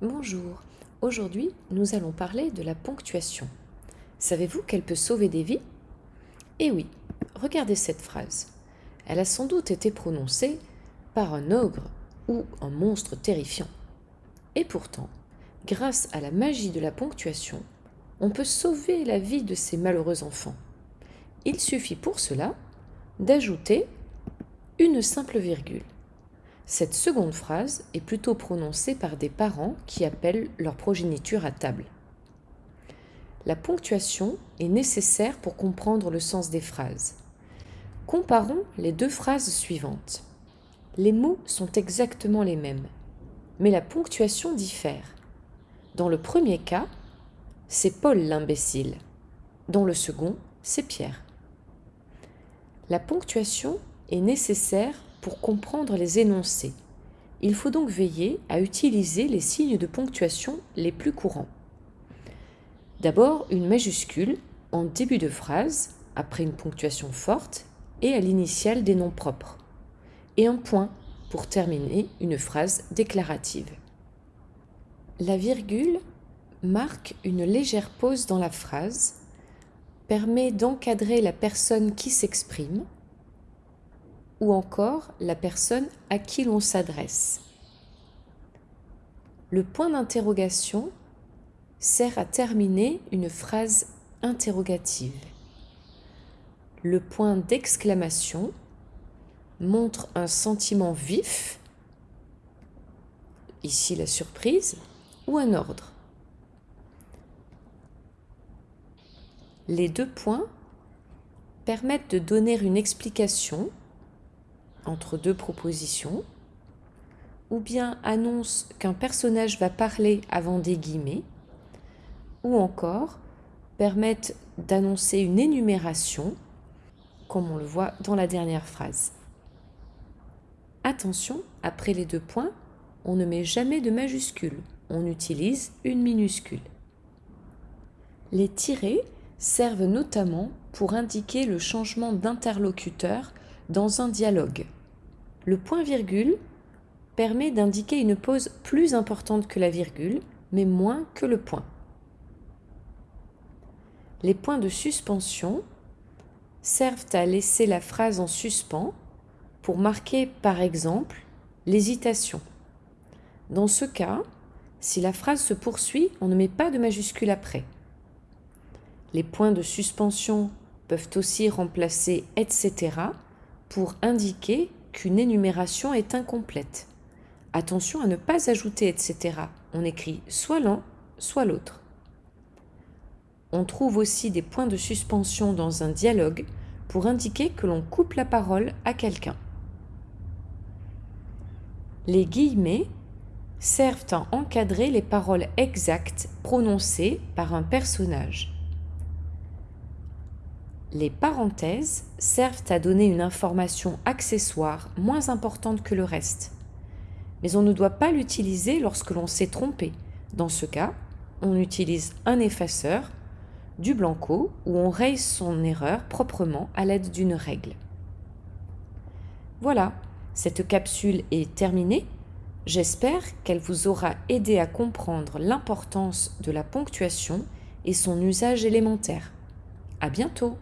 Bonjour, aujourd'hui nous allons parler de la ponctuation. Savez-vous qu'elle peut sauver des vies? Eh oui, regardez cette phrase. Elle a sans doute été prononcée par un ogre ou un monstre terrifiant. Et pourtant, grâce à la magie de la ponctuation, on peut sauver la vie de ces malheureux enfants. Il suffit pour cela d'ajouter une simple virgule. Cette seconde phrase est plutôt prononcée par des parents qui appellent leur progéniture à table. La ponctuation est nécessaire pour comprendre le sens des phrases. Comparons les deux phrases suivantes. Les mots sont exactement les mêmes, mais la ponctuation diffère. Dans le premier cas, c'est Paul l'imbécile. Dans le second, c'est Pierre. La ponctuation est nécessaire comprendre les énoncés. Il faut donc veiller à utiliser les signes de ponctuation les plus courants. D'abord, une majuscule en début de phrase, après une ponctuation forte, et à l'initiale des noms propres. Et un point pour terminer une phrase déclarative. La virgule marque une légère pause dans la phrase, permet d'encadrer la personne qui s'exprime ou encore la personne à qui l'on s'adresse. Le point d'interrogation sert à terminer une phrase interrogative. Le point d'exclamation montre un sentiment vif, ici la surprise, ou un ordre. Les deux points permettent de donner une explication entre deux propositions, ou bien annonce qu'un personnage va parler avant des guillemets, ou encore permettent d'annoncer une énumération, comme on le voit dans la dernière phrase. Attention, après les deux points, on ne met jamais de majuscule, on utilise une minuscule. Les tirés servent notamment pour indiquer le changement d'interlocuteur dans un dialogue. Le point-virgule permet d'indiquer une pause plus importante que la virgule, mais moins que le point. Les points de suspension servent à laisser la phrase en suspens pour marquer par exemple l'hésitation. Dans ce cas, si la phrase se poursuit, on ne met pas de majuscule après. Les points de suspension peuvent aussi remplacer etc pour indiquer qu'une énumération est incomplète. Attention à ne pas ajouter etc. On écrit soit l'un, soit l'autre. On trouve aussi des points de suspension dans un dialogue pour indiquer que l'on coupe la parole à quelqu'un. Les guillemets servent à encadrer les paroles exactes prononcées par un personnage. Les parenthèses servent à donner une information accessoire moins importante que le reste. Mais on ne doit pas l'utiliser lorsque l'on s'est trompé. Dans ce cas, on utilise un effaceur, du blanco, ou on raye son erreur proprement à l'aide d'une règle. Voilà, cette capsule est terminée. J'espère qu'elle vous aura aidé à comprendre l'importance de la ponctuation et son usage élémentaire. À bientôt